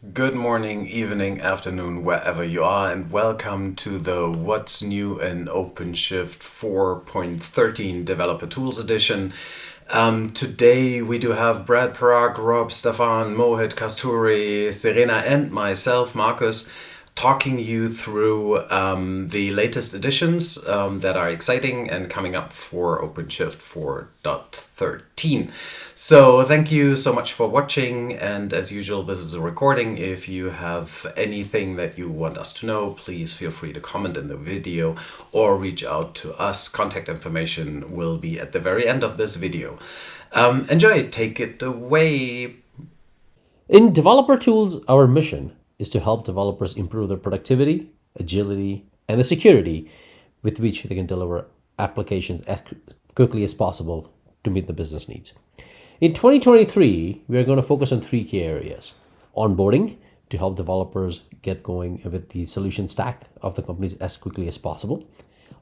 Good morning, evening, afternoon, wherever you are, and welcome to the What's New in OpenShift 4.13 Developer Tools Edition. Um, today we do have Brad Parag, Rob, Stefan, Mohit, Kasturi, Serena, and myself, Marcus, talking you through um, the latest additions um, that are exciting and coming up for OpenShift 4.13. So thank you so much for watching and as usual this is a recording. If you have anything that you want us to know please feel free to comment in the video or reach out to us. Contact information will be at the very end of this video. Um, enjoy, take it away. In developer tools, our mission is to help developers improve their productivity, agility, and the security with which they can deliver applications as quickly as possible to meet the business needs. In 2023, we are going to focus on three key areas. Onboarding to help developers get going with the solution stack of the companies as quickly as possible.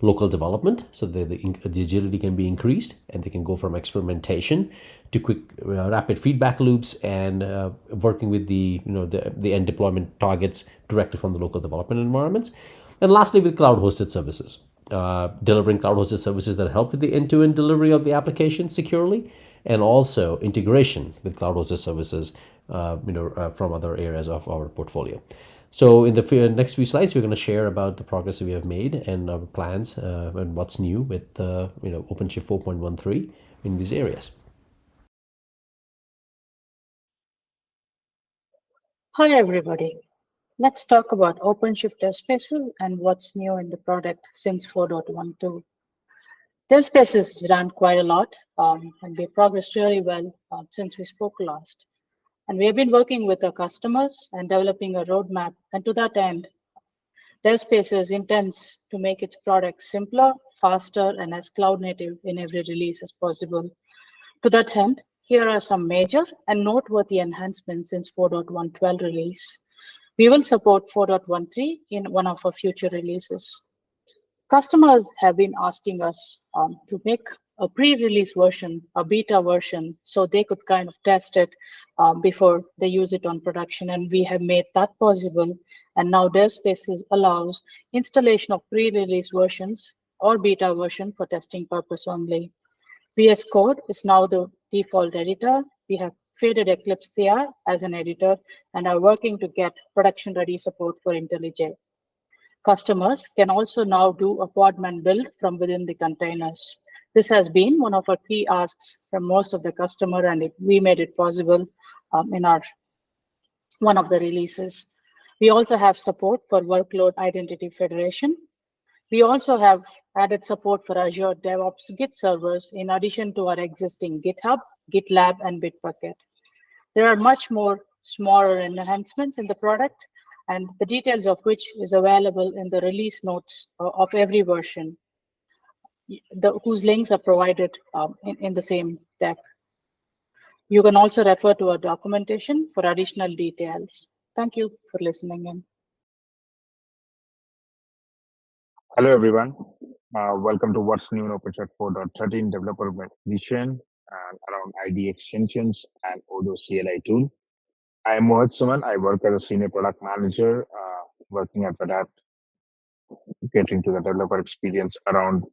Local development, so that the, the agility can be increased and they can go from experimentation to quick uh, rapid feedback loops and uh, working with the you know the, the end deployment targets directly from the local development environments. And lastly, with cloud hosted services, uh, delivering cloud hosted services that help with the end-to-end delivery of the application securely and also integration with cloud hosted services uh, you know, uh, from other areas of our portfolio. So in the next few slides, we're going to share about the progress that we have made and our plans uh, and what's new with you know OpenShift 4.13 in these areas. Hi everybody. Let's talk about OpenShift DevSpaces and what's new in the product since 4.12. DevSpaces ran quite a lot um, and we progressed really well uh, since we spoke last. And we have been working with our customers and developing a roadmap. And to that end, DevSpaces intends to make its product simpler, faster, and as cloud native in every release as possible. To that end, here are some major and noteworthy enhancements since 4.112 release. We will support 4.13 in one of our future releases. Customers have been asking us um, to make a pre-release version, a beta version, so they could kind of test it um, before they use it on production. And we have made that possible. And now DevSpaces allows installation of pre-release versions or beta version for testing purpose only. VS Code is now the default editor. We have faded Eclipse Theia as an editor and are working to get production ready support for IntelliJ. Customers can also now do a podman build from within the containers. This has been one of our key asks from most of the customer, and it, we made it possible um, in our one of the releases. We also have support for workload identity federation. We also have added support for Azure DevOps Git servers in addition to our existing GitHub, GitLab, and Bitbucket. There are much more smaller enhancements in the product, and the details of which is available in the release notes uh, of every version the, whose links are provided um, in, in the same deck. You can also refer to our documentation for additional details. Thank you for listening in. Hello, everyone. Uh, welcome to What's New in OpenShift 4.13 Developer Edition and around ID extensions and Odo CLI tool. I am Mohit Suman. I work as a senior product manager uh, working at Red Hat, catering to the developer experience around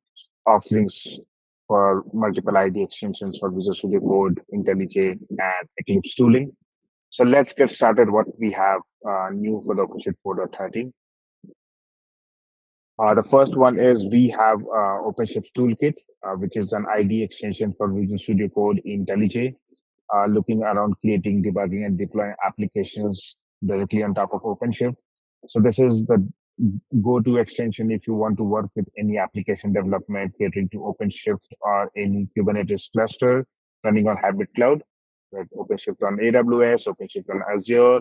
offerings for multiple ID extensions for Visual Studio Code, IntelliJ, and Eclipse tooling. So let's get started what we have uh, new for the OpenShift 4.13. Uh, the first one is we have uh, OpenShift Toolkit, uh, which is an ID extension for Visual Studio Code IntelliJ, uh, looking around creating, debugging, and deploying applications directly on top of OpenShift. So this is the go-to extension if you want to work with any application development catering to OpenShift or any Kubernetes cluster running on hybrid cloud, like OpenShift on AWS, OpenShift on Azure,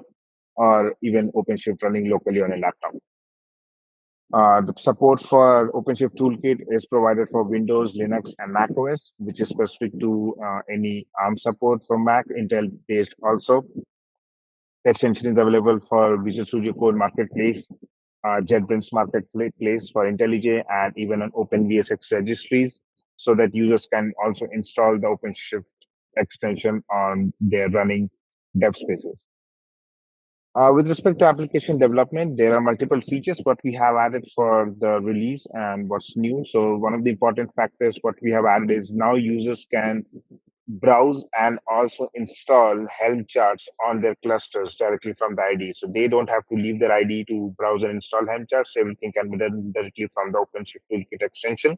or even OpenShift running locally on a laptop. Uh, the support for OpenShift Toolkit is provided for Windows, Linux, and Mac OS, which is specific to uh, any ARM support from Mac, Intel-based also. The extension is available for Visual Studio Code Marketplace uh, JetBrains marketplace for IntelliJ and even on OpenVSX registries so that users can also install the OpenShift extension on their running dev spaces. Uh, with respect to application development, there are multiple features what we have added for the release and what's new. So one of the important factors what we have added is now users can browse and also install Helm charts on their clusters directly from the IDE. So they don't have to leave their IDE to browse and install Helm charts. Everything can be done directly from the OpenShift Toolkit extension.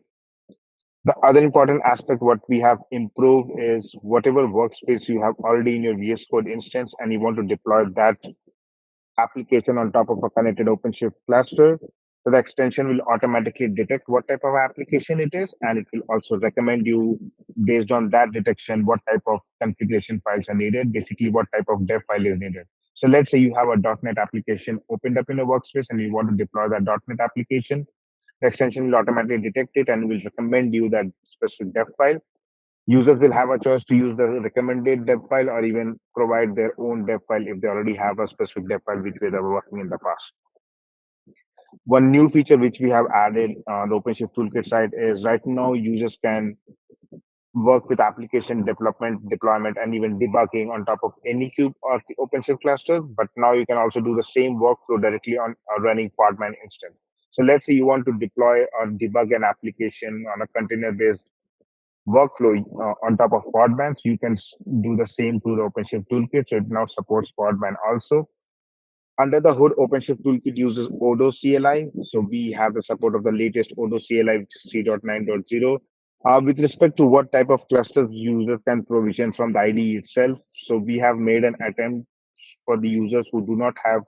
The other important aspect what we have improved is whatever workspace you have already in your VS Code instance and you want to deploy that application on top of a connected OpenShift cluster. So the extension will automatically detect what type of application it is, and it will also recommend you based on that detection what type of configuration files are needed, basically what type of dev file is needed. So let's say you have a .NET application opened up in a workspace and you want to deploy that .NET application. The extension will automatically detect it and will recommend you that specific dev file users will have a choice to use the recommended dev file or even provide their own dev file if they already have a specific dev file which they were working in the past. One new feature which we have added on the OpenShift Toolkit side is right now users can work with application development, deployment, and even debugging on top of Anycube or the OpenShift cluster. But now you can also do the same workflow directly on a running Podman instance. So let's say you want to deploy or debug an application on a container-based workflow uh, on top of Podman. You can do the same through the OpenShift toolkit. So it now supports Podman also. Under the hood, OpenShift toolkit uses Odo CLI. So we have the support of the latest Odo CLI, which is 3.9.0. Uh, with respect to what type of clusters users can provision from the IDE itself, so we have made an attempt for the users who do not have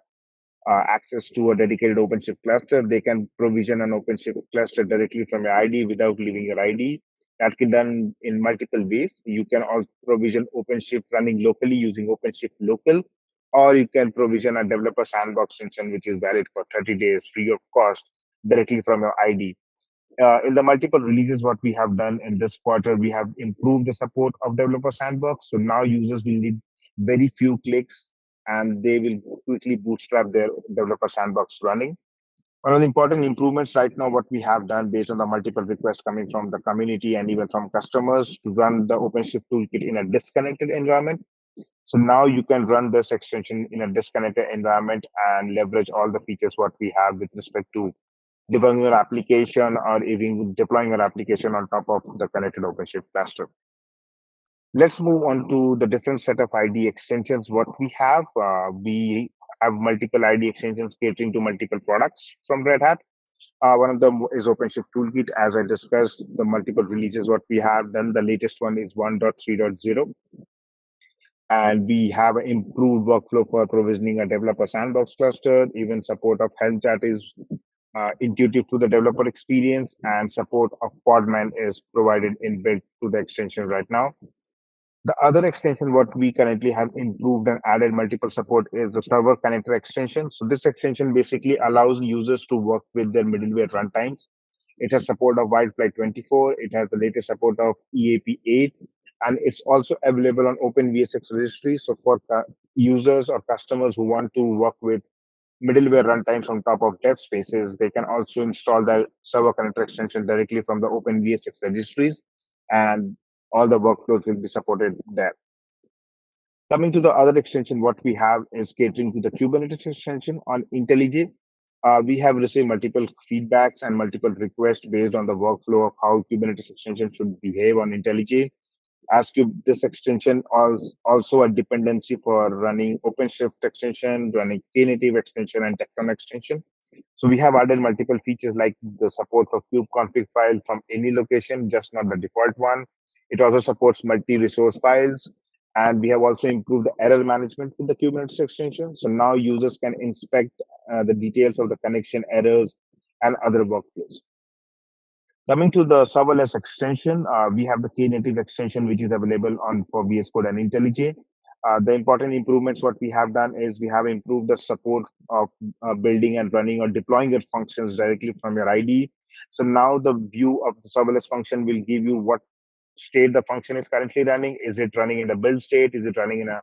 uh, access to a dedicated OpenShift cluster, they can provision an OpenShift cluster directly from your IDE without leaving your IDE. That can be done in multiple ways. You can also provision OpenShift running locally using OpenShift local, or you can provision a developer sandbox instance, which is valid for 30 days free of cost directly from your ID. Uh, in the multiple releases, what we have done in this quarter, we have improved the support of developer sandbox. So now users will need very few clicks and they will quickly bootstrap their developer sandbox running. One of the important improvements right now, what we have done based on the multiple requests coming from the community and even from customers to run the OpenShift toolkit in a disconnected environment. So now you can run this extension in a disconnected environment and leverage all the features what we have with respect to debugging your application or even deploying your application on top of the connected OpenShift cluster. Let's move on to the different set of id extensions. What we have, uh, we have multiple ID extensions catering to multiple products from Red Hat. Uh, one of them is OpenShift Toolkit. As I discussed, the multiple releases what we have done. The latest one is 1.3.0. And we have improved workflow for provisioning a developer sandbox cluster. Even support of Helm chart is uh, intuitive to the developer experience, and support of Podman is provided in built to the extension right now. The other extension what we currently have improved and added multiple support is the server connector extension. So this extension basically allows users to work with their middleware runtimes. It has support of WildFly 24. It has the latest support of EAP 8, and it's also available on OpenVSX registry. So for users or customers who want to work with middleware runtimes on top of dev spaces, they can also install the server connector extension directly from the OpenVSX registries. And all the workflows will be supported there. Coming to the other extension, what we have is catering to the Kubernetes extension on IntelliJ. Uh, we have received multiple feedbacks and multiple requests based on the workflow of how Kubernetes extension should behave on IntelliJ. As this extension is also a dependency for running OpenShift extension, running Knative extension, and Tekton extension. So we have added multiple features like the support for kubeconfig file from any location, just not the default one. It also supports multi-resource files. And we have also improved the error management with the Kubernetes extension. So now users can inspect uh, the details of the connection errors and other workflows. Coming to the serverless extension, uh, we have the Knative extension, which is available on for VS Code and IntelliJ. Uh, the important improvements what we have done is we have improved the support of uh, building and running or deploying your functions directly from your IDE. So now the view of the serverless function will give you what state the function is currently running. Is it running in a build state? Is it running in a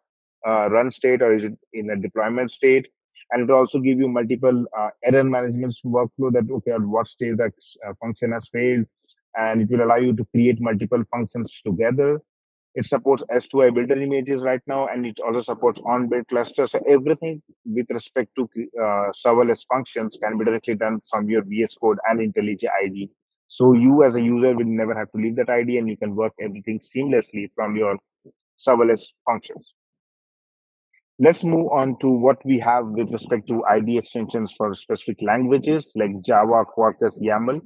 uh, run state or is it in a deployment state? And it will also give you multiple uh, error management workflow that, okay, at what stage that uh, function has failed. And it will allow you to create multiple functions together. It supports S2I builder images right now, and it also supports on-build clusters. So everything with respect to uh, serverless functions can be directly done from your VS Code and IntelliJ IDE. So you as a user will never have to leave that ID and you can work everything seamlessly from your serverless functions. Let's move on to what we have with respect to ID extensions for specific languages like Java, Quarkus, YAML.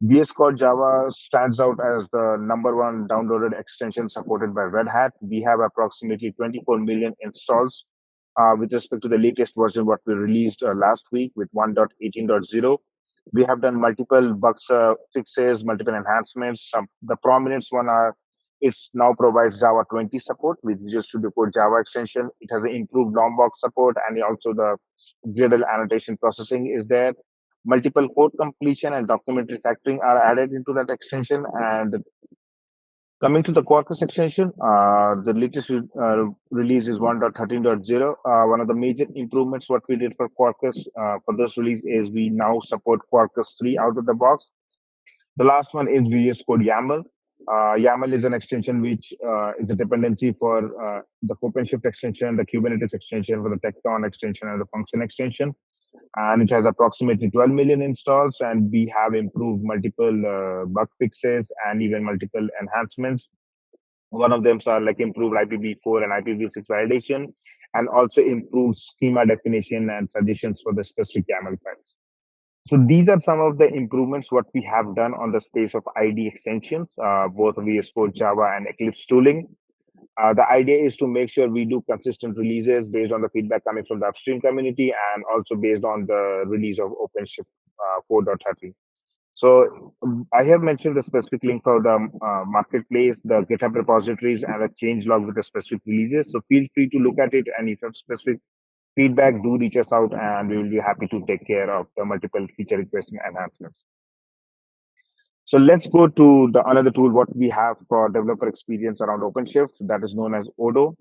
VS Code Java stands out as the number one downloaded extension supported by Red Hat. We have approximately 24 million installs uh, with respect to the latest version, what we released uh, last week with 1.18.0. We have done multiple bugs uh, fixes, multiple enhancements. The prominent one are it now provides Java 20 support with Visual Studio Code Java extension. It has improved Lombok support and also the Gradle annotation processing is there multiple code completion and document refactoring are added into that extension. And coming to the Quarkus extension, uh, the latest uh, release is 1.13.0. Uh, one of the major improvements what we did for Quarkus uh, for this release is we now support Quarkus 3 out of the box. The last one is VS Code YAML. Uh, YAML is an extension which uh, is a dependency for the OpenShift extension, the Kubernetes extension, for the Tekton extension, and the function extension and it has approximately 12 million installs and we have improved multiple uh, bug fixes and even multiple enhancements. One of them are like improved ipv4 and ipv6 validation and also improved schema definition and suggestions for the specific yaml files. So these are some of the improvements what we have done on the space of id extensions uh, both vs code java and eclipse tooling uh, the idea is to make sure we do consistent releases based on the feedback coming from the upstream community and also based on the release of OpenShift uh, 4.30. So um, I have mentioned the specific link for the uh, marketplace, the GitHub repositories, and a change log with the specific releases. So feel free to look at it, and if you have specific feedback, do reach us out, and we will be happy to take care of the multiple feature requests and enhancements. So let's go to the another tool what we have for developer experience around OpenShift that is known as Odo.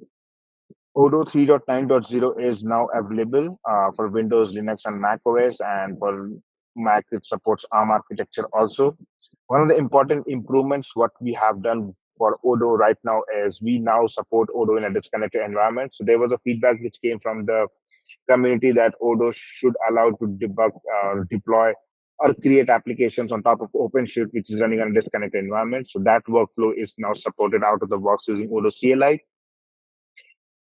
Odo 3.9.0 is now available uh, for Windows, Linux, and Mac OS, and for Mac it supports ARM architecture also. One of the important improvements what we have done for Odo right now is we now support Odo in a disconnected environment. So there was a feedback which came from the community that Odo should allow to debug or uh, deploy or create applications on top of OpenShift, which is running on a disconnected environment. So that workflow is now supported out of the box using Odo CLI.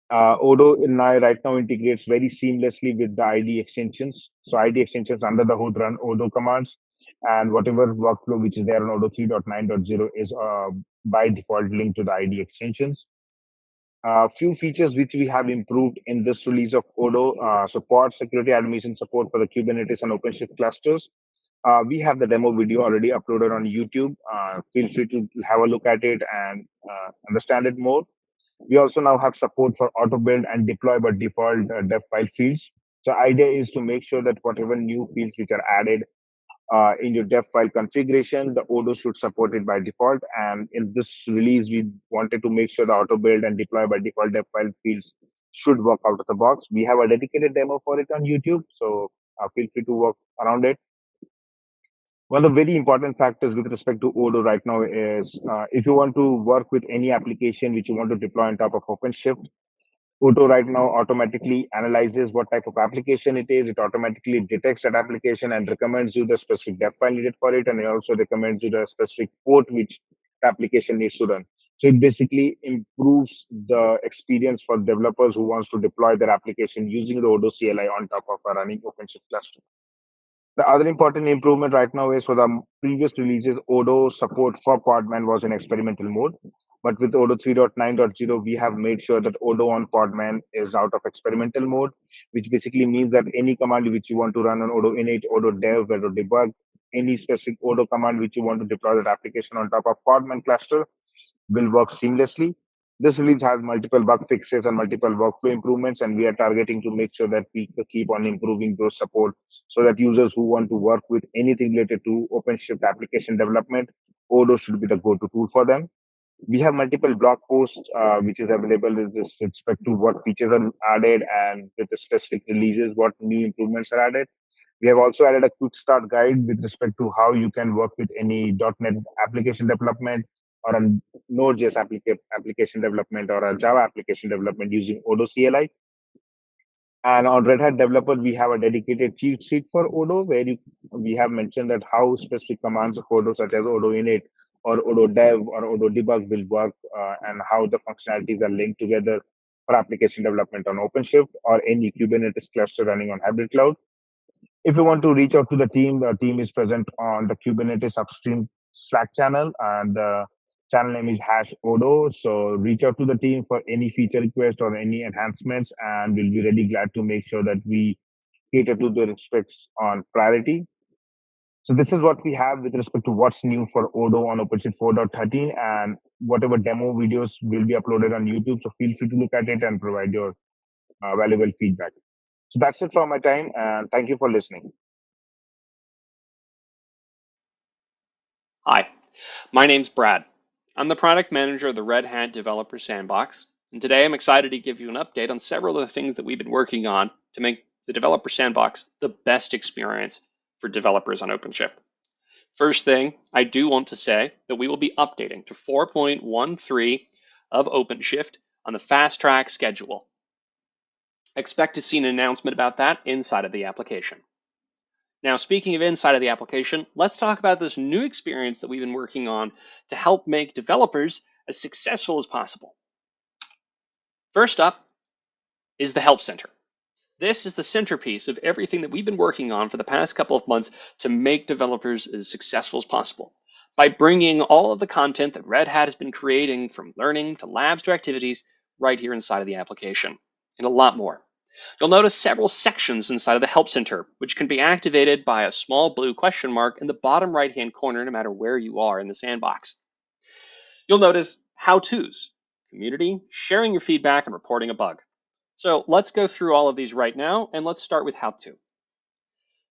Uh, Odo now right now integrates very seamlessly with the ID extensions. So ID extensions under the hood run Odo commands, and whatever workflow which is there on Odo 3.9.0 is uh, by default linked to the ID extensions. A uh, few features which we have improved in this release of Odo, uh, support security admission support for the Kubernetes and OpenShift clusters, uh, we have the demo video already uploaded on YouTube. Uh, feel free to have a look at it and uh, understand it more. We also now have support for auto build and deploy by default uh, dev file fields. So idea is to make sure that whatever new fields which are added uh, in your dev file configuration, the Odo should support it by default. And in this release, we wanted to make sure the auto build and deploy by default dev file fields should work out of the box. We have a dedicated demo for it on YouTube, so uh, feel free to work around it. One of the very important factors with respect to Odo right now is uh, if you want to work with any application which you want to deploy on top of OpenShift, Odo right now automatically analyzes what type of application it is. It automatically detects that application and recommends you the specific dev file needed for it. And it also recommends you the specific port which the application needs to run. So it basically improves the experience for developers who wants to deploy their application using the Odo CLI on top of a running OpenShift cluster. The other important improvement right now is for the previous releases, Odo support for Podman was in experimental mode. But with Odo 3.9.0, we have made sure that Odo on Podman is out of experimental mode, which basically means that any command which you want to run on Odo init, Odo dev, Odo debug, any specific Odo command which you want to deploy that application on top of Podman cluster will work seamlessly. This release has multiple bug fixes and multiple workflow improvements, and we are targeting to make sure that we keep on improving those support so that users who want to work with anything related to OpenShift application development, Odo should be the go-to tool for them. We have multiple blog posts uh, which is available with respect to what features are added and with the specific releases, what new improvements are added. We have also added a quick start guide with respect to how you can work with any .NET application development or a Node.js applica- application development or a Java application development using Odo CLI. And on Red Hat Developer, we have a dedicated cheat sheet for Odo where you, we have mentioned that how specific commands of Odo, such as Odo init or Odo dev or Odo debug will work uh, and how the functionalities are linked together for application development on OpenShift or any Kubernetes cluster running on hybrid cloud. If you want to reach out to the team, the team is present on the Kubernetes upstream Slack channel and the channel name is hash Odo. So reach out to the team for any feature request or any enhancements, and we'll be really glad to make sure that we cater to the respects on priority. So this is what we have with respect to what's new for Odo on OpenShift 4.13 and whatever demo videos will be uploaded on YouTube. So feel free to look at it and provide your uh, valuable feedback. So that's it for my time and thank you for listening. Hi, my name's Brad. I'm the product manager of the Red Hat Developer Sandbox, and today I'm excited to give you an update on several of the things that we've been working on to make the Developer Sandbox the best experience for developers on OpenShift. First thing, I do want to say that we will be updating to 4.13 of OpenShift on the fast track schedule. Expect to see an announcement about that inside of the application. Now, speaking of inside of the application, let's talk about this new experience that we've been working on to help make developers as successful as possible. First up is the Help Center. This is the centerpiece of everything that we've been working on for the past couple of months to make developers as successful as possible by bringing all of the content that Red Hat has been creating from learning to labs to activities right here inside of the application and a lot more. You'll notice several sections inside of the Help Center, which can be activated by a small blue question mark in the bottom right-hand corner, no matter where you are in the sandbox. You'll notice how-tos, community, sharing your feedback, and reporting a bug. So let's go through all of these right now, and let's start with how-to.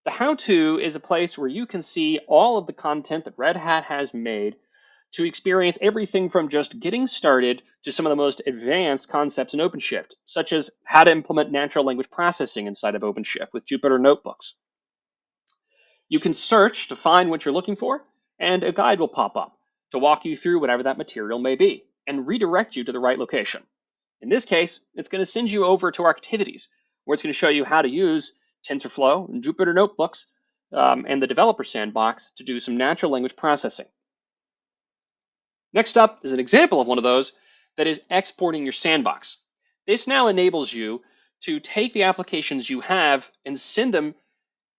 The how-to is a place where you can see all of the content that Red Hat has made to experience everything from just getting started to some of the most advanced concepts in OpenShift, such as how to implement natural language processing inside of OpenShift with Jupyter Notebooks. You can search to find what you're looking for, and a guide will pop up to walk you through whatever that material may be and redirect you to the right location. In this case, it's going to send you over to our activities, where it's going to show you how to use TensorFlow and Jupyter Notebooks um, and the developer sandbox to do some natural language processing. Next up is an example of one of those that is exporting your sandbox. This now enables you to take the applications you have and send them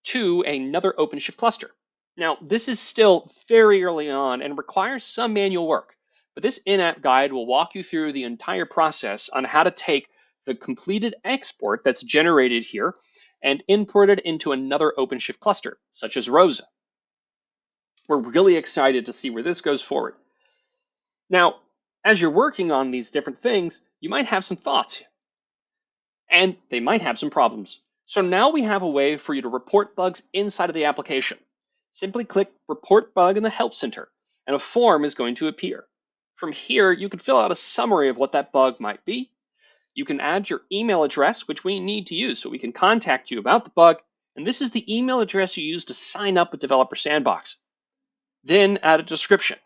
to another OpenShift cluster. Now, this is still very early on and requires some manual work, but this in-app guide will walk you through the entire process on how to take the completed export that's generated here and import it into another OpenShift cluster, such as Rosa. We're really excited to see where this goes forward. Now, as you're working on these different things, you might have some thoughts and they might have some problems. So now we have a way for you to report bugs inside of the application. Simply click Report Bug in the Help Center, and a form is going to appear. From here, you can fill out a summary of what that bug might be. You can add your email address, which we need to use so we can contact you about the bug, and this is the email address you use to sign up with Developer Sandbox. Then add a description.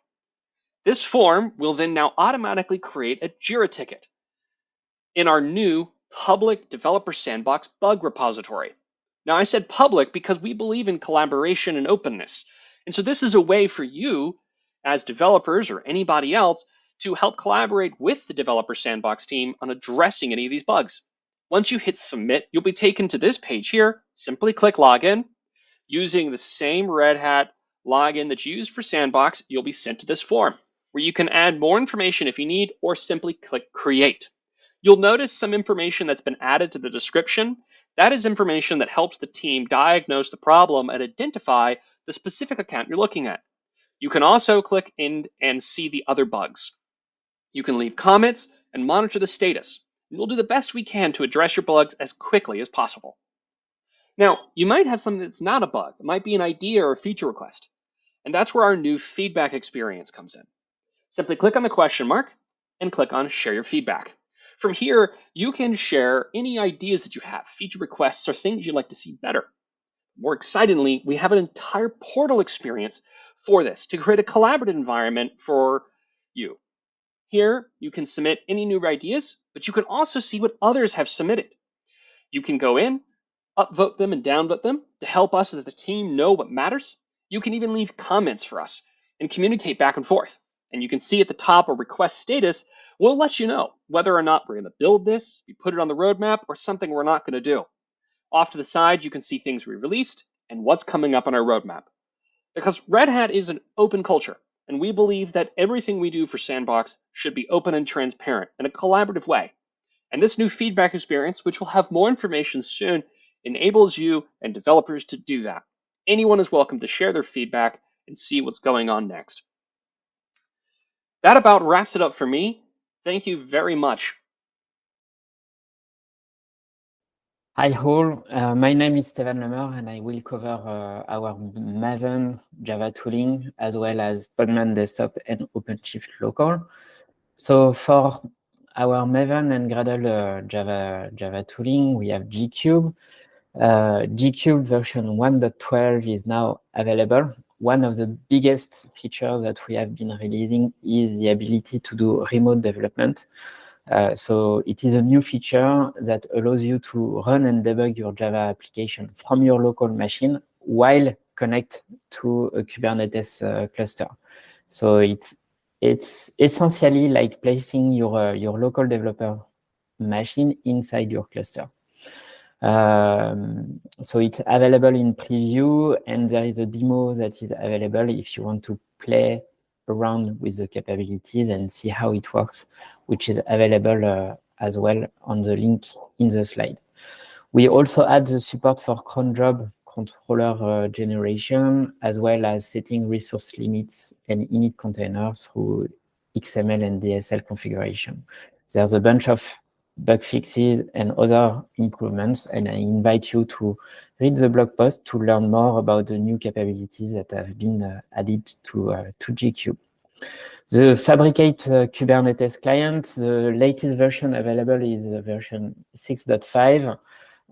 This form will then now automatically create a JIRA ticket in our new public developer sandbox bug repository. Now I said public because we believe in collaboration and openness. And so this is a way for you as developers or anybody else to help collaborate with the developer sandbox team on addressing any of these bugs. Once you hit submit, you'll be taken to this page here. Simply click login. Using the same Red Hat login that you used for Sandbox, you'll be sent to this form where you can add more information if you need or simply click create. You'll notice some information that's been added to the description. That is information that helps the team diagnose the problem and identify the specific account you're looking at. You can also click in and see the other bugs. You can leave comments and monitor the status. We'll do the best we can to address your bugs as quickly as possible. Now, you might have something that's not a bug. It might be an idea or a feature request. And that's where our new feedback experience comes in. Simply click on the question mark and click on Share Your Feedback. From here, you can share any ideas that you have, feature requests, or things you'd like to see better. More excitingly, we have an entire portal experience for this to create a collaborative environment for you. Here, you can submit any new ideas, but you can also see what others have submitted. You can go in, upvote them and downvote them to help us as a team know what matters. You can even leave comments for us and communicate back and forth. And you can see at the top a request status We'll let you know whether or not we're going to build this, we put it on the roadmap, or something we're not going to do. Off to the side, you can see things we released and what's coming up on our roadmap. Because Red Hat is an open culture, and we believe that everything we do for Sandbox should be open and transparent in a collaborative way. And this new feedback experience, which will have more information soon, enables you and developers to do that. Anyone is welcome to share their feedback and see what's going on next. That about wraps it up for me. Thank you very much. Hi all, uh, my name is Stevan Le Meur and I will cover uh, our Maven Java tooling as well as Podman Desktop and OpenShift Local. So for our Maven and Gradle uh, Java, Java tooling, we have JKube. Uh, JKube version 1.12 is now available. One of the biggest features that we have been releasing is the ability to do remote development. Uh, so it is a new feature that allows you to run and debug your Java application from your local machine while connect to a Kubernetes uh, cluster. So it's it's essentially like placing your uh, your local developer machine inside your cluster. Um, so it's available in preview and there is a demo that is available if you want to play around with the capabilities and see how it works, which is available uh, as well on the link in the slide. We also add the support for cron job controller uh, generation, as well as setting resource limits and init containers through XML and DSL configuration. There's a bunch of bug fixes and other improvements, and I invite you to read the blog post to learn more about the new capabilities that have been uh, added to, uh, to JKube. The Fabric8 uh, Kubernetes client, the latest version available is version 6.5.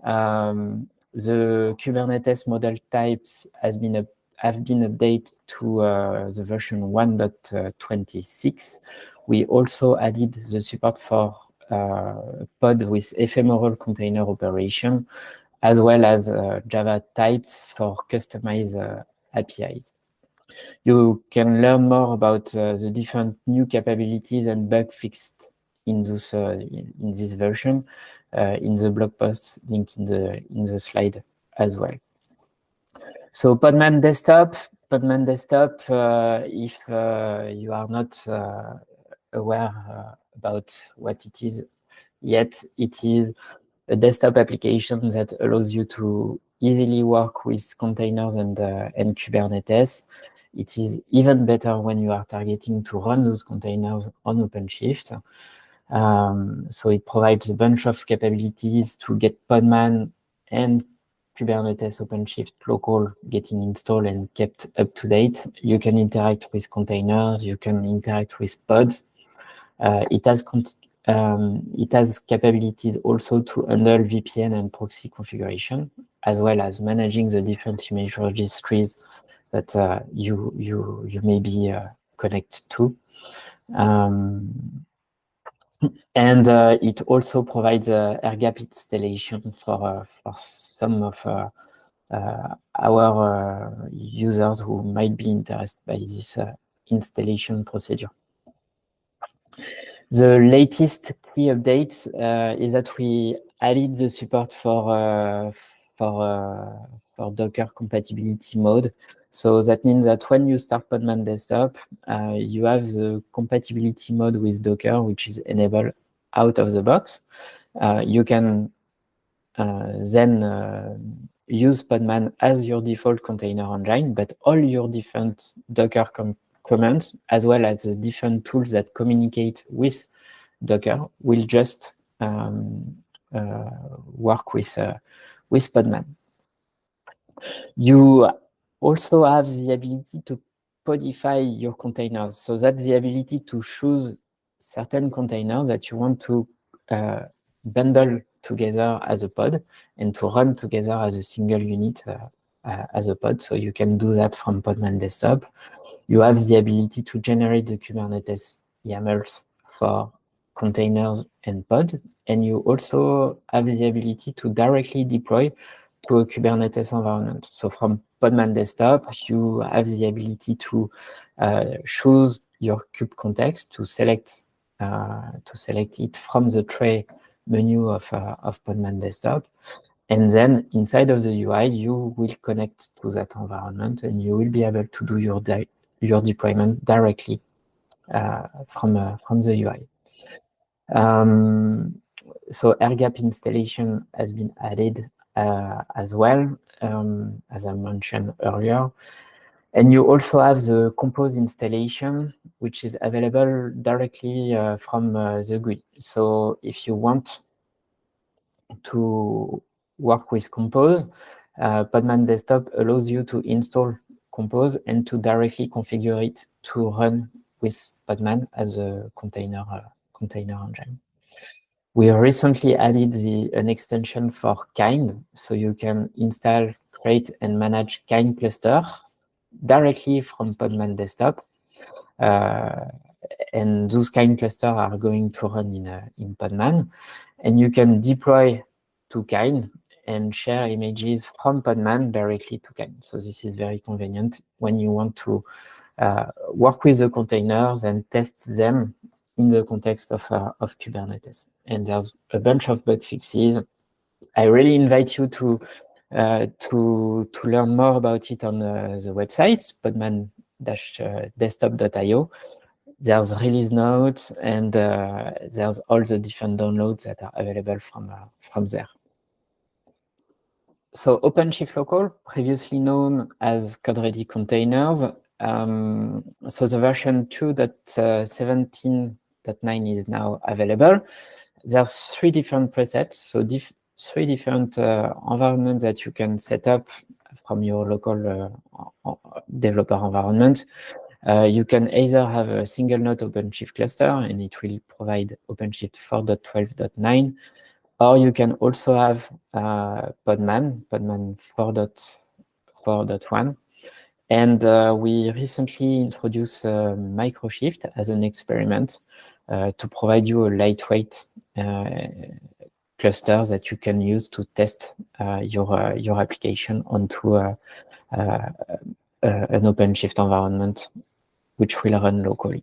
Um, the Kubernetes model types has been have been updated to uh, the version 1.26. We also added the support for uh, pod with ephemeral container operation, as well as uh, Java types for customized uh, APIs. You can learn more about the different new capabilities and bug fixed in this in this version in the blog post link in the in the slide as well. So Podman Desktop, Podman Desktop, uh, if uh, you are not uh, aware about what it is yet. It is a desktop application that allows you to easily work with containers and, uh, and Kubernetes. It is even better when you are targeting to run those containers on OpenShift. Um, so it provides a bunch of capabilities to get Podman and Kubernetes OpenShift local getting installed and kept up to date. You can interact with containers, you can interact with pods, it has um, it has capabilities also to handle VPN and proxy configuration, as well as managing the different image registries that uh, you you you may be uh, connected to. Um, and uh, it also provides uh, air gap installation for uh, for some of uh, our users who might be interested by this installation procedure. The latest key updates uh, is that we added the support for uh, for uh, for Docker compatibility mode. So that means that when you start Podman Desktop, uh, you have the compatibility mode with Docker, which is enabled out of the box. Uh, you can uh, then use Podman as your default container engine, but all your different Docker commands, as well as the different tools that communicate with Docker, will just um, uh, work with, uh, with Podman. You also have the ability to podify your containers. So that's the ability to choose certain containers that you want to uh, bundle together as a pod and to run together as a single unit uh, uh, as a pod. So you can do that from Podman Desktop you have the ability to generate the Kubernetes YAMLs for containers and pod. And you also have the ability to directly deploy to a Kubernetes environment. So from Podman Desktop, you have the ability to uh, choose your kube context to select uh, to select it from the tray menu of, uh, of Podman Desktop. And then inside of the UI, you will connect to that environment and you will be able to do your, your deployment directly uh, from, uh, from the UI. Um, so air gap installation has been added uh, as well, um, as I mentioned earlier. And you also have the Compose installation, which is available directly uh, from uh, the GUI. So if you want to work with Compose, uh, Podman Desktop allows you to install Compose and to directly configure it to run with Podman as a container uh, container engine. We recently added the, an extension for Kind, so you can install, create, and manage Kind clusters directly from Podman Desktop. Uh, and those Kind clusters are going to run in, uh, in Podman. And you can deploy to Kind and share images from Podman directly to Kind. So this is very convenient when you want to uh, work with the containers and test them in the context of, uh, of Kubernetes. And there's a bunch of bug fixes. I really invite you to uh, to to learn more about it on uh, the website podman-desktop.io. There's release notes and uh, there's all the different downloads that are available from uh, from there. So OpenShift Local, previously known as CodeReady Containers. Um, so the version 2.17.9 is now available. There's three different presets. So diff three different uh, environments that you can set up from your local uh, developer environment. Uh, you can either have a single node OpenShift cluster and it will provide OpenShift 4.12.9, or you can also have uh, Podman, Podman 4.4.1. And uh, we recently introduced uh, Microshift as an experiment to provide you a lightweight cluster that you can use to test uh, your uh, your application onto uh, an OpenShift environment, which will run locally.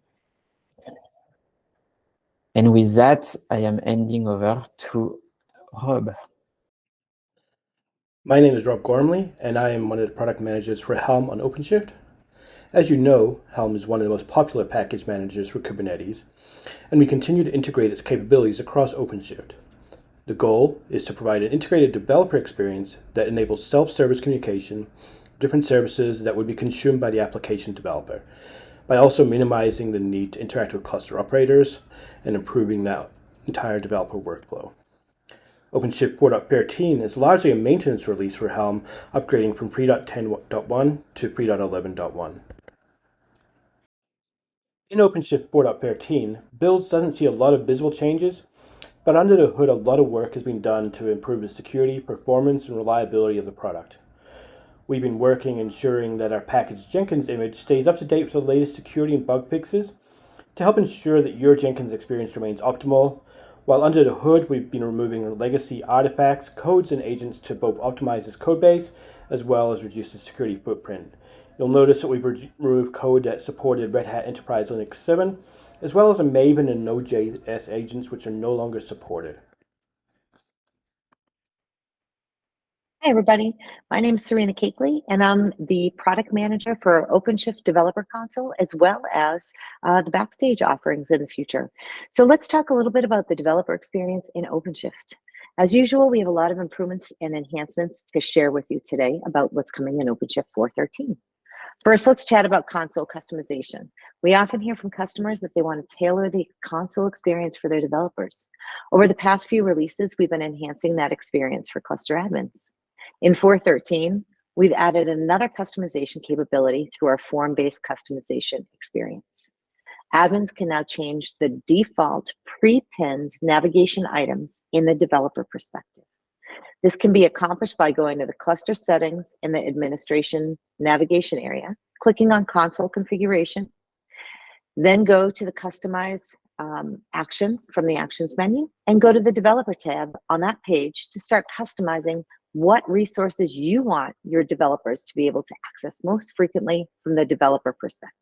And with that, I am handing over to My name is Rob Gormley, and I am one of the product managers for Helm on OpenShift. As you know, Helm is one of the most popular package managers for Kubernetes, and we continue to integrate its capabilities across OpenShift. The goal is to provide an integrated developer experience that enables self-service communication, different services that would be consumed by the application developer, by also minimizing the need to interact with cluster operators and improving that entire developer workflow. OpenShift 4.13 is largely a maintenance release for Helm, upgrading from pre.10.1 to pre.11.1. In OpenShift 4.13, builds doesn't see a lot of visible changes, but under the hood, a lot of work has been done to improve the security, performance, and reliability of the product. We've been working ensuring that our package Jenkins image stays up to date with the latest security and bug fixes to help ensure that your Jenkins experience remains optimal. While under the hood, we've been removing legacy artifacts, codes, and agents to both optimize this code base as well as reduce the security footprint. You'll notice that we've removed code that supported Red Hat Enterprise Linux 7 as well as a Maven and Node.js agents which are no longer supported. Hi, everybody. My name is Serena Cakeley, and I'm the product manager for OpenShift Developer Console, as well as uh, the Backstage offerings in the future. So let's talk a little bit about the developer experience in OpenShift. As usual, we have a lot of improvements and enhancements to share with you today about what's coming in OpenShift 4.13. First, let's chat about console customization. We often hear from customers that they want to tailor the console experience for their developers. Over the past few releases, we've been enhancing that experience for cluster admins. In 4.13, we've added another customization capability through our form-based customization experience. Admins can now change the default pre-pinned navigation items in the developer perspective. This can be accomplished by going to the cluster settings in the administration navigation area, clicking on console configuration. Then go to the Customize um, action from the Actions menu and go to the Developer tab on that page to start customizing what resources you want your developers to be able to access most frequently from the developer perspective.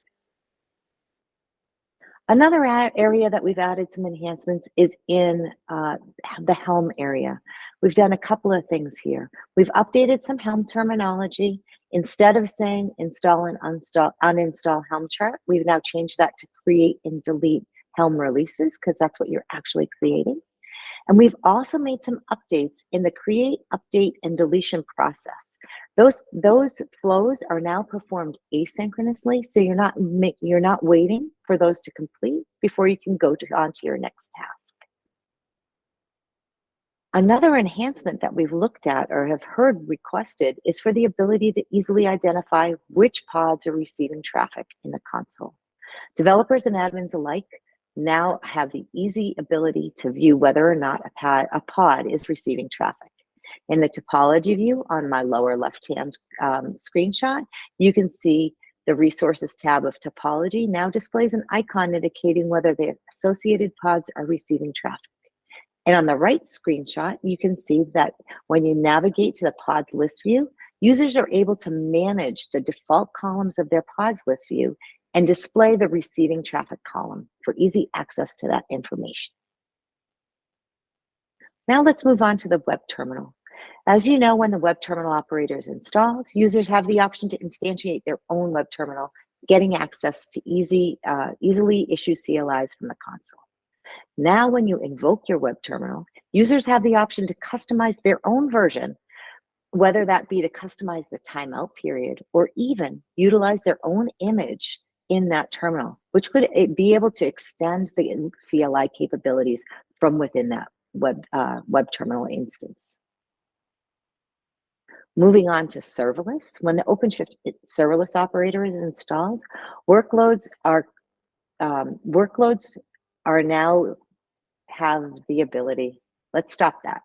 Another area that we've added some enhancements is in uh, the Helm area. We've done a couple of things here. We've updated some Helm terminology. Instead of saying install and uninstall, uninstall Helm chart, we've now changed that to create and delete Helm releases because that's what you're actually creating. And we've also made some updates in the create, update, and deletion process. Those, those flows are now performed asynchronously, so you're not, you're not waiting for those to complete before you can go to, on to your next task. Another enhancement that we've looked at or have heard requested is for the ability to easily identify which pods are receiving traffic in the console. Developers and admins alike now have the easy ability to view whether or not a pod, a pod is receiving traffic. In the topology view on my lower left-hand um, screenshot, you can see the resources tab of topology now displays an icon indicating whether the associated pods are receiving traffic. And on the right screenshot, you can see that when you navigate to the pods list view, users are able to manage the default columns of their pods list view and display the receiving traffic column for easy access to that information. Now let's move on to the web terminal. As you know, when the web terminal operator is installed, users have the option to instantiate their own web terminal, getting access to easy, uh, easily issue CLIs from the console. Now, when you invoke your web terminal, users have the option to customize their own version, whether that be to customize the timeout period or even utilize their own image in that terminal, which could eh, be able to extend the CLI capabilities from within that web, uh, web terminal instance. Moving on to serverless, when the OpenShift serverless operator is installed, workloads are um, workloads are now have the ability. Let's stop that.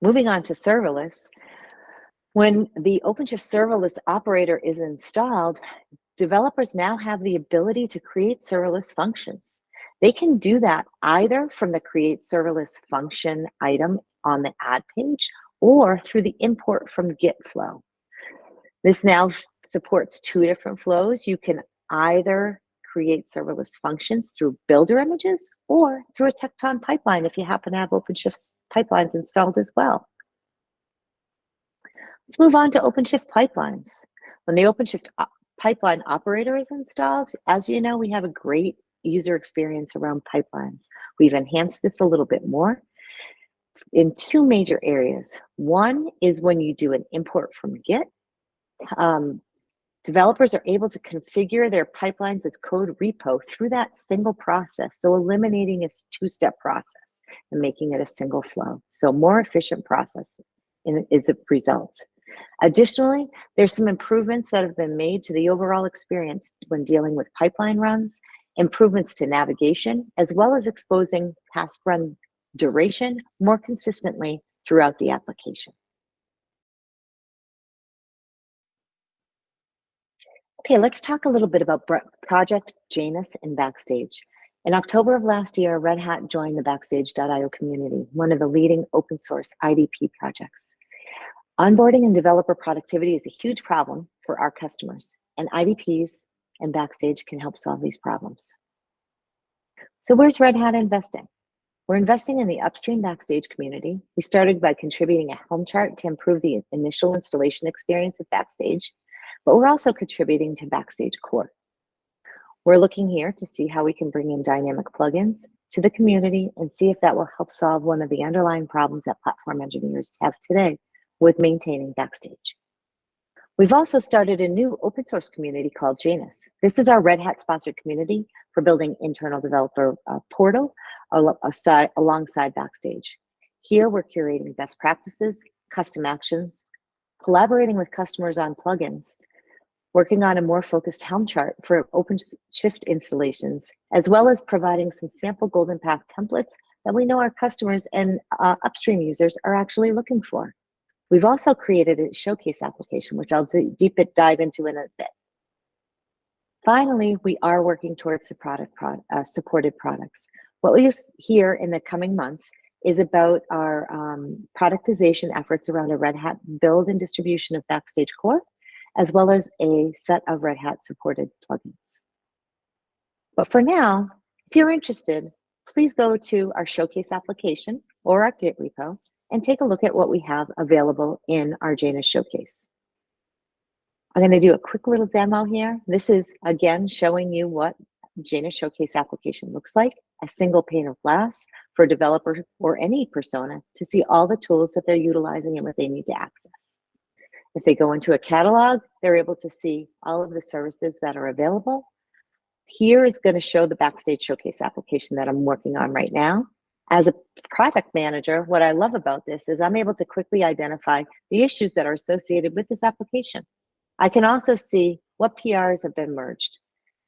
Moving on to serverless, when the OpenShift serverless operator is installed, developers now have the ability to create serverless functions. They can do that either from the create serverless function item on the add page or through the import from Git flow. This now supports two different flows. You can either create serverless functions through builder images or through a Tekton pipeline if you happen to have OpenShift pipelines installed as well. Let's move on to OpenShift pipelines. When the OpenShift pipeline operator is installed, as you know, we have a great user experience around pipelines. We've enhanced this a little bit more in two major areas. One is when you do an import from Git, um, developers are able to configure their pipelines as code repo through that single process. So eliminating a two-step process and making it a single flow. So more efficient process is a result. Additionally, there's some improvements that have been made to the overall experience when dealing with pipeline runs, improvements to navigation, as well as exposing task run duration more consistently throughout the application. Okay, let's talk a little bit about Project Janus and Backstage. In October of last year, Red Hat joined the Backstage.io community, one of the leading open source IDP projects. Onboarding and developer productivity is a huge problem for our customers, and IDPs and Backstage can help solve these problems. So where's Red Hat investing? We're investing in the upstream Backstage community. We started by contributing a Helm chart to improve the initial installation experience of Backstage, but we're also contributing to Backstage Core. We're looking here to see how we can bring in dynamic plugins to the community and see if that will help solve one of the underlying problems that platform engineers have today with maintaining Backstage. We've also started a new open source community called Janus. This is our Red Hat sponsored community for building internal developer uh, portal alongside, alongside Backstage. Here we're curating best practices, custom actions, collaborating with customers on plugins, working on a more focused Helm chart for OpenShift installations, as well as providing some sample Golden Path templates that we know our customers and uh, upstream users are actually looking for. We've also created a showcase application, which I'll deep dive into in a bit. Finally, we are working towards the product pro uh, supported products. What we'll hear in the coming months is about our um, productization efforts around a Red Hat build and distribution of Backstage Core, as well as a set of Red Hat supported plugins. But for now, if you're interested, please go to our showcase application or our Git repo and take a look at what we have available in our Janus showcase. I'm going to do a quick little demo here. This is, again, showing you what Janus Showcase application looks like, a single pane of glass for a developer or any persona to see all the tools that they're utilizing and what they need to access. If they go into a catalog, they're able to see all of the services that are available. Here is going to show the Backstage Showcase application that I'm working on right now. As a product manager, what I love about this is I'm able to quickly identify the issues that are associated with this application. I can also see what PRs have been merged.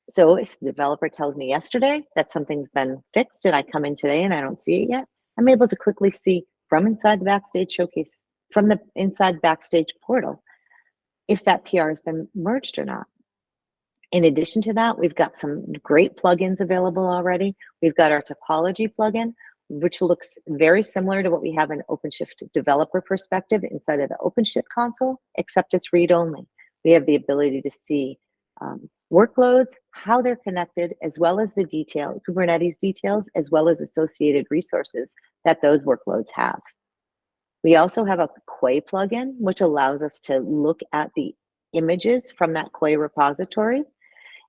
So if the developer tells me yesterday that something's been fixed and I come in today and I don't see it yet, I'm able to quickly see from inside the Backstage Showcase, from the inside Backstage portal, if that PR has been merged or not. In addition to that, we've got some great plugins available already. We've got our topology plugin, which looks very similar to what we have in OpenShift developer perspective inside of the OpenShift console, except it's read-only. We have the ability to see um, workloads, how they're connected, as well as the detail, Kubernetes details, as well as associated resources that those workloads have. We also have a Quay plugin, which allows us to look at the images from that Quay repository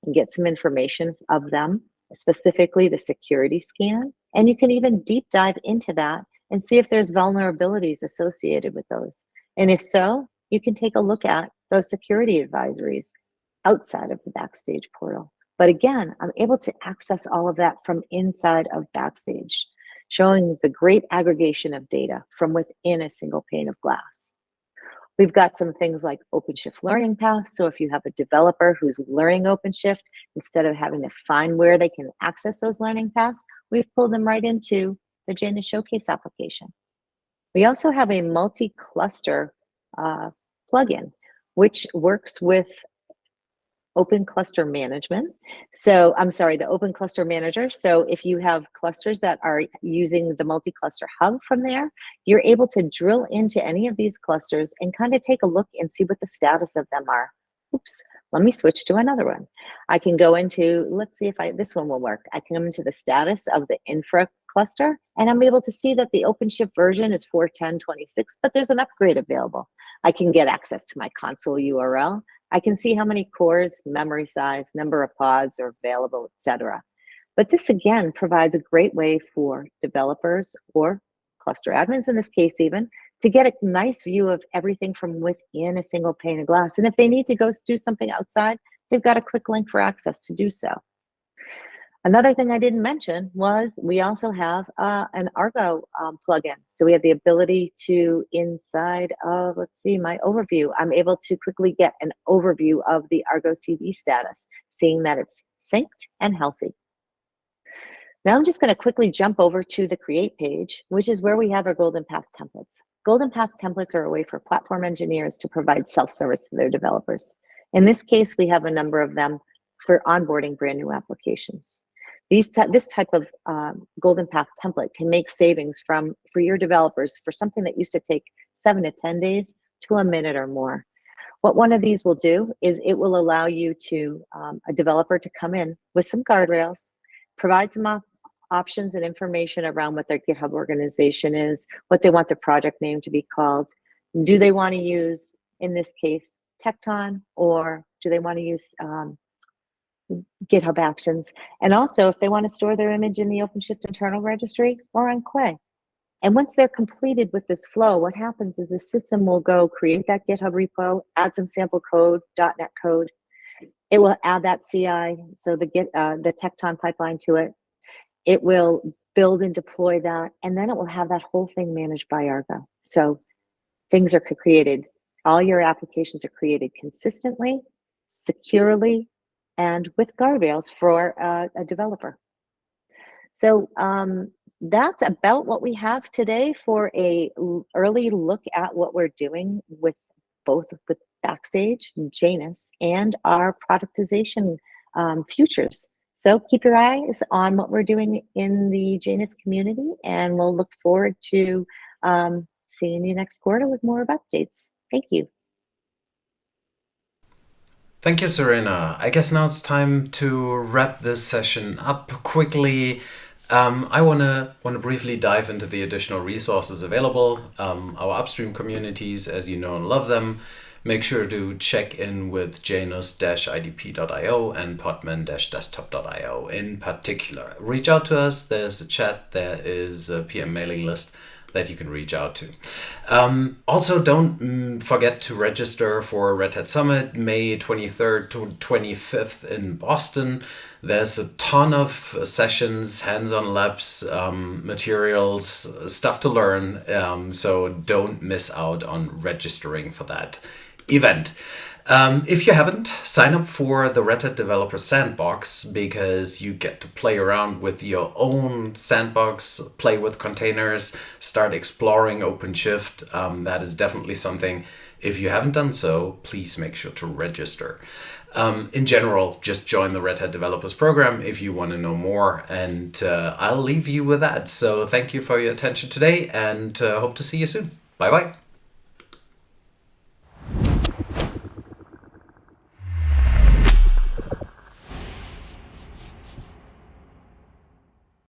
and get some information of them, specifically the security scan. And you can even deep dive into that and see if there's vulnerabilities associated with those. And if so, you can take a look at those security advisories outside of the Backstage portal. But again, I'm able to access all of that from inside of Backstage, showing the great aggregation of data from within a single pane of glass. We've got some things like OpenShift learning paths. So if you have a developer who's learning OpenShift, instead of having to find where they can access those learning paths, we've pulled them right into the Janus Showcase application. We also have a multi-cluster uh, plugin, which works with Open Cluster Management. So I'm sorry, the Open Cluster Manager. So if you have clusters that are using the multi-cluster hub from there, you're able to drill into any of these clusters and kind of take a look and see what the status of them are. Oops, let me switch to another one. I can go into, let's see if I, this one will work. I can come into the status of the infra cluster and I'm able to see that the OpenShift version is 4.10.26, but there's an upgrade available. I can get access to my console URL. I can see how many cores, memory size, number of pods are available, etc. But this again provides a great way for developers or cluster admins in this case even to get a nice view of everything from within a single pane of glass. And if they need to go do something outside, they've got a quick link for access to do so. Another thing I didn't mention was we also have uh, an Argo um, plugin. So we have the ability to inside of, let's see, my overview, I'm able to quickly get an overview of the Argo CD status, seeing that it's synced and healthy. Now I'm just going to quickly jump over to the create page, which is where we have our Golden Path templates. Golden Path templates are a way for platform engineers to provide self-service to their developers. In this case, we have a number of them for onboarding brand new applications. These this type of um, Golden Path template can make savings from for your developers for something that used to take seven to 10 days to a minute or more. What one of these will do is it will allow you to, um, a developer to come in with some guardrails, provide some op options and information around what their GitHub organization is, what they want their project name to be called. Do they want to use, in this case, Tekton, or do they want to use um, GitHub Actions. And also if they want to store their image in the OpenShift internal registry or on Quay. And once they're completed with this flow, what happens is the system will go create that GitHub repo, add some sample code, .NET code. It will add that CI, so the Git, uh, the Tekton pipeline to it. It will build and deploy that, and then it will have that whole thing managed by Argo. So things are created, all your applications are created consistently, securely, and with guardrails for uh, a developer. So um, that's about what we have today for a early look at what we're doing with both with Backstage, Janus, and our productization um, futures. So keep your eyes on what we're doing in the Janus community, and we'll look forward to um, seeing you next quarter with more updates. Thank you. Thank you, Serena. I guess now it's time to wrap this session up quickly. Um, I want to want to briefly dive into the additional resources available. Um, our upstream communities, as you know and love them, make sure to check in with janus-idp.io and podman-desktop.io in particular. Reach out to us. There's a chat. There is a PM mailing list that you can reach out to. Um, also, don't mm, forget to register for Red Hat Summit May 23rd to 25th in Boston. There's a ton of sessions, hands-on labs, um, materials, stuff to learn. Um, so don't miss out on registering for that event. Um, if you haven't, sign up for the Red Hat Developer Sandbox because you get to play around with your own sandbox, play with containers, start exploring OpenShift. Um, that is definitely something. If you haven't done so, please make sure to register. Um, in general, just join the Red Hat Developers Program if you want to know more. And uh, I'll leave you with that. So thank you for your attention today and uh, hope to see you soon. Bye bye.